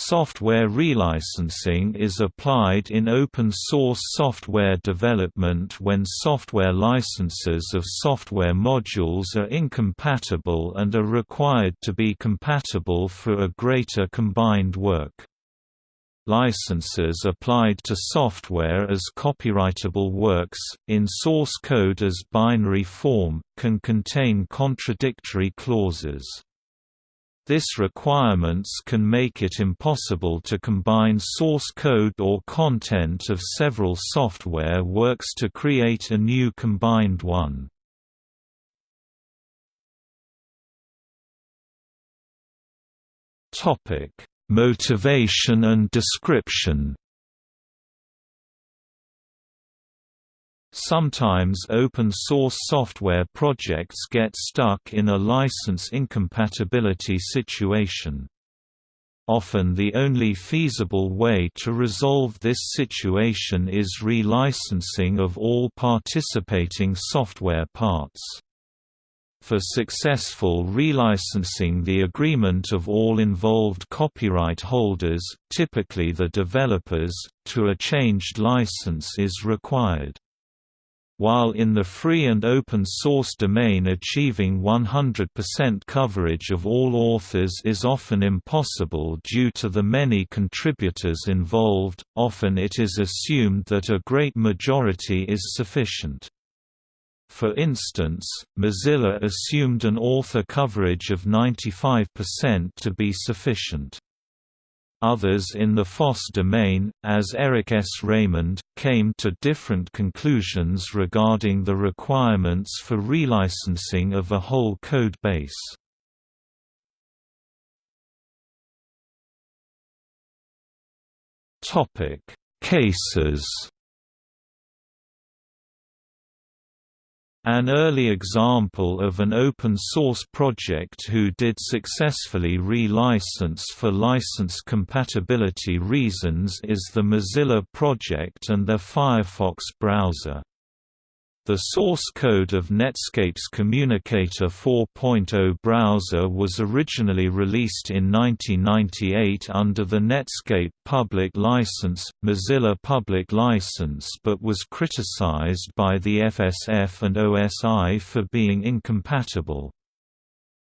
Software relicensing is applied in open-source software development when software licenses of software modules are incompatible and are required to be compatible for a greater combined work. Licenses applied to software as copyrightable works, in source code as binary form, can contain contradictory clauses. This requirements can make it impossible to combine source code or content of several software works to create a new combined one. Motivation and description Sometimes open-source software projects get stuck in a license incompatibility situation. Often the only feasible way to resolve this situation is relicensing of all participating software parts. For successful relicensing the agreement of all involved copyright holders, typically the developers, to a changed license is required. While in the free and open source domain achieving 100% coverage of all authors is often impossible due to the many contributors involved, often it is assumed that a great majority is sufficient. For instance, Mozilla assumed an author coverage of 95% to be sufficient. Others in the FOSS domain, as Eric S. Raymond, came to different conclusions regarding the requirements for relicensing of a whole code base. Cases An early example of an open-source project who did successfully re-license for license compatibility reasons is the Mozilla project and their Firefox browser. The source code of Netscape's Communicator 4.0 browser was originally released in 1998 under the Netscape Public License, Mozilla Public License but was criticized by the FSF and OSI for being incompatible.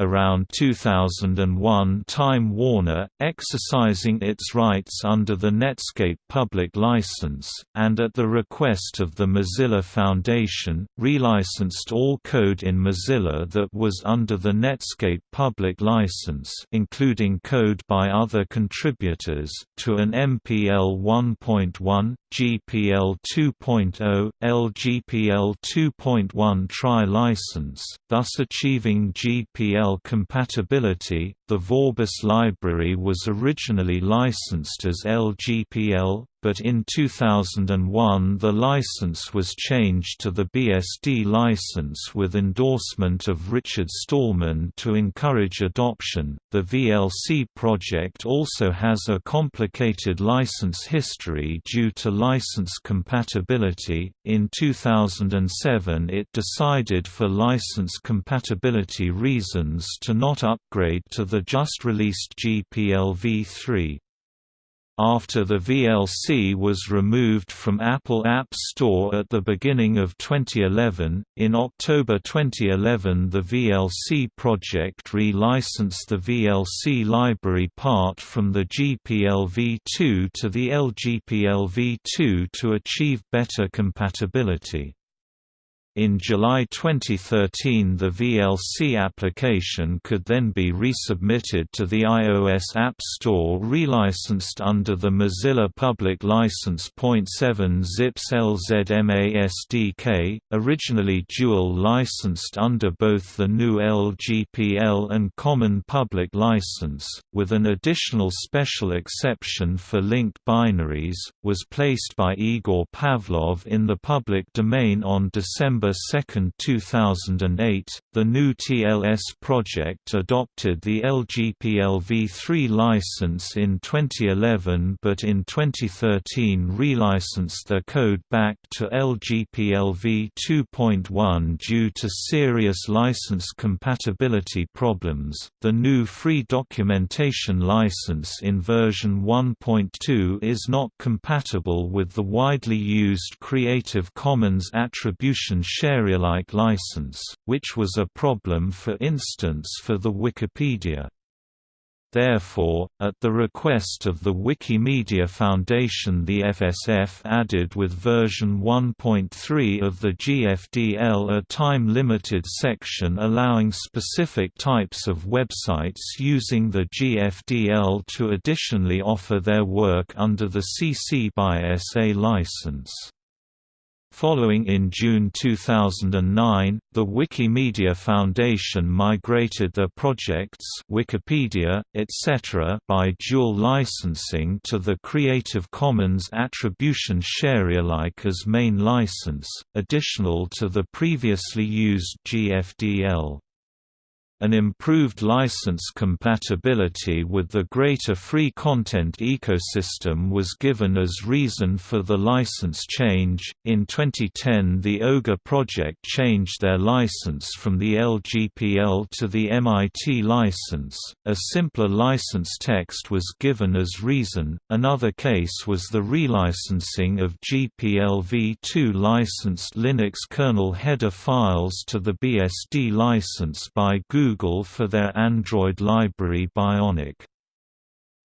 Around 2001 Time Warner, exercising its rights under the Netscape public license, and at the request of the Mozilla Foundation, relicensed all code in Mozilla that was under the Netscape public license including code by other contributors, to an MPL 1.1, GPL 2.0, LGPL 2.1 tri-license, thus achieving GPL compatibility. The Vorbis library was originally licensed as LGPL, but in 2001 the license was changed to the BSD license with endorsement of Richard Stallman to encourage adoption. The VLC project also has a complicated license history due to license compatibility. In 2007, it decided for license compatibility reasons to not upgrade to the just released GPL v3. After the VLC was removed from Apple App Store at the beginning of 2011, in October 2011 the VLC project re-licensed the VLC library part from the GPL v2 to the LGPL v2 to achieve better compatibility. In July 2013 the VLC application could then be resubmitted to the iOS App Store relicensed under the Mozilla Public License .7 Zip's LZMA SDK, originally dual licensed under both the GNU LGPL and Common Public License, with an additional special exception for linked binaries, was placed by Igor Pavlov in the public domain on December November 2, 2008, the GnuTLS project adopted the LGPL v3 license in 2011 but in 2013 relicensed their code back to LGPL v2.1 due to serious license compatibility problems. The GNU free documentation license in version 1.2 is not compatible with the widely used Creative Commons Attribution Sharealike license, which was a problem for instance for the Wikipedia. Therefore, at the request of the Wikimedia Foundation the FSF added with version 1.3 of the GFDL a time-limited section allowing specific types of websites using the GFDL to additionally offer their work under the CC by SA license. Following in June 2009, the Wikimedia Foundation migrated their projects Wikipedia, etc. by dual licensing to the Creative Commons Attribution Sharealike as main license, additional to the previously used GFDL. An improved license compatibility with the greater free content ecosystem was given as reason for the license change. In 2010, the Ogre project changed their license from the LGPL to the MIT license. A simpler license text was given as reason. Another case was the relicensing of GPL v2 licensed Linux kernel header files to the BSD license by Google Google for their Android library Bionic.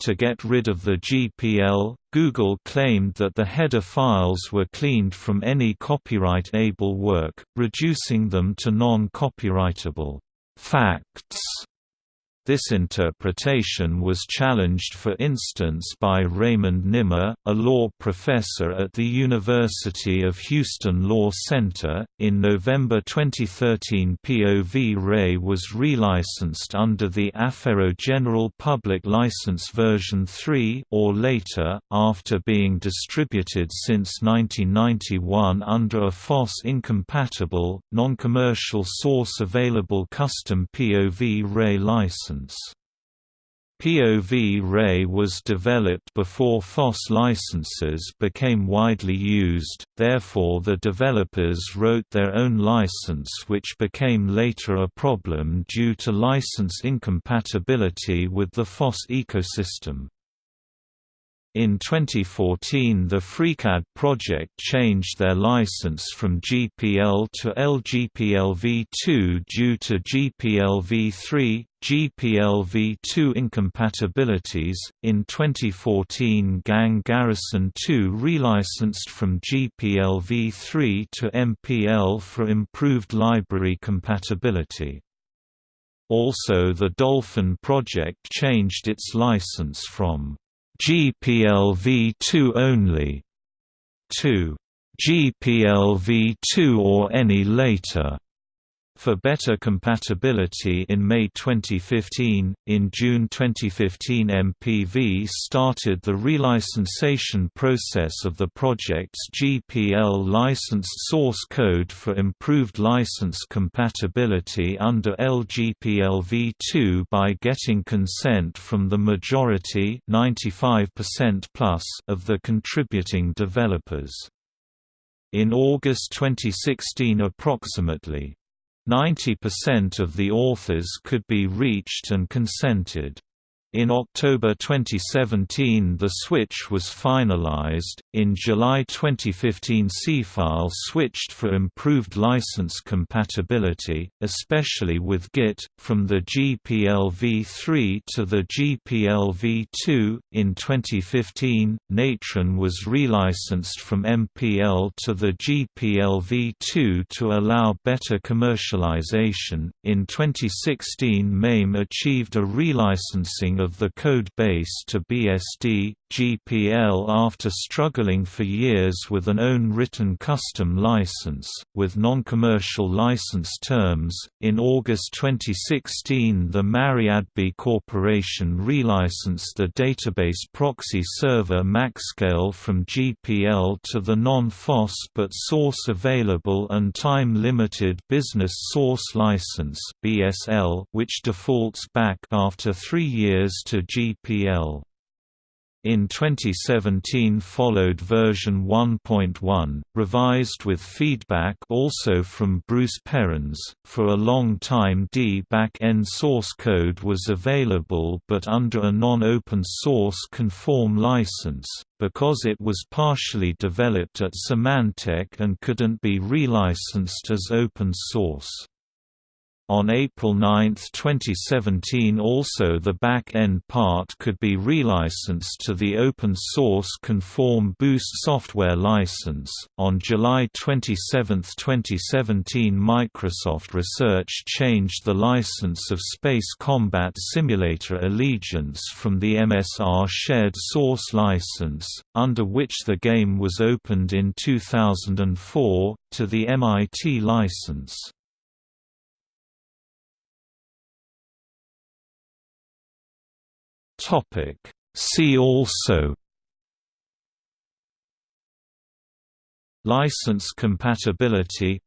To get rid of the GPL, Google claimed that the header files were cleaned from any copyright-able work, reducing them to non-copyrightable facts this interpretation was challenged for instance by Raymond Nimmer, a law professor at the University of Houston Law Center. In November 2013, POV Ray was relicensed under the Affero General Public License version 3 or later, after being distributed since 1991 under a FOSS incompatible, non-commercial source available custom POV Ray license license. POV Ray was developed before FOSS licenses became widely used, therefore the developers wrote their own license which became later a problem due to license incompatibility with the FOSS ecosystem. In 2014 the FreeCAD project changed their license from GPL to LGPL-v2 due to GPL-v3, GPL-v2 incompatibilities. In 2014 Gang Garrison 2 relicensed from GPL-v3 to MPL for improved library compatibility. Also the Dolphin project changed its license from GPLv2 only. To GPLv2 or any later for better compatibility in May 2015. In June 2015, MPV started the relicensation process of the project's GPL licensed source code for improved license compatibility under LGPL v2 by getting consent from the majority 95% plus of the contributing developers. In August 2016 approximately 90% of the authors could be reached and consented. In October 2017 the switch was finalized. In July 2015 Seafile switched for improved license compatibility, especially with Git, from the GPL v3 to the GPL v2. In 2015, Natron was relicensed from MPL to the GPL v2 to allow better commercialization. In 2016 MAME achieved a relicensing of the code base to BSD, GPL after struggling for years with an own written custom license, with non-commercial license terms. In August 2016 the MariaDB Corporation relicensed the database proxy server MaxScale from GPL to the non-FOSS but source available and time-limited Business Source License (BSL), which defaults back after 3 years to GPL. In 2017 followed version 1.1, revised with feedback also from Bruce Perens. For a long time D back-end source code was available but under a non-open source conform license, because it was partially developed at Symantec and couldn't be relicensed as open source. On April 9, 2017 also the back-end part could be relicensed to the open-source Conform Boost software license. On July 27, 2017 Microsoft Research changed the license of Space Combat Simulator Allegiance from the MSR Shared Source license, under which the game was opened in 2004, to the MIT license. Topic. See also License compatibility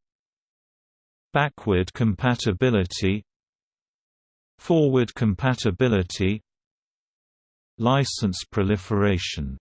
Backward compatibility Forward compatibility License proliferation